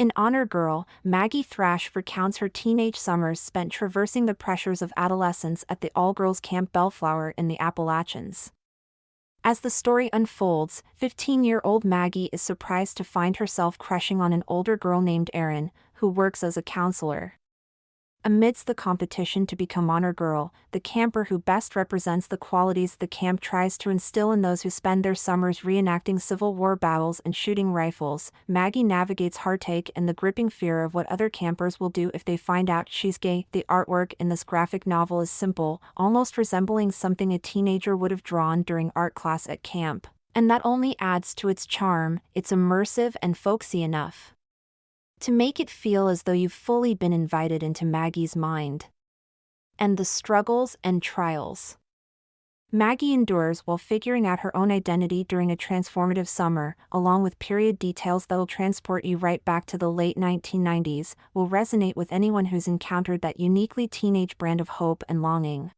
In Honor Girl, Maggie Thrash recounts her teenage summers spent traversing the pressures of adolescence at the all girls Camp Bellflower in the Appalachians. As the story unfolds, 15 year old Maggie is surprised to find herself crushing on an older girl named Erin, who works as a counselor. Amidst the competition to become honor girl, the camper who best represents the qualities the camp tries to instill in those who spend their summers reenacting Civil War battles and shooting rifles, Maggie navigates heartache and the gripping fear of what other campers will do if they find out she's gay. The artwork in this graphic novel is simple, almost resembling something a teenager would have drawn during art class at camp. And that only adds to its charm, it's immersive and folksy enough to make it feel as though you've fully been invited into Maggie's mind. And the struggles and trials. Maggie endures while figuring out her own identity during a transformative summer, along with period details that'll transport you right back to the late 1990s, will resonate with anyone who's encountered that uniquely teenage brand of hope and longing.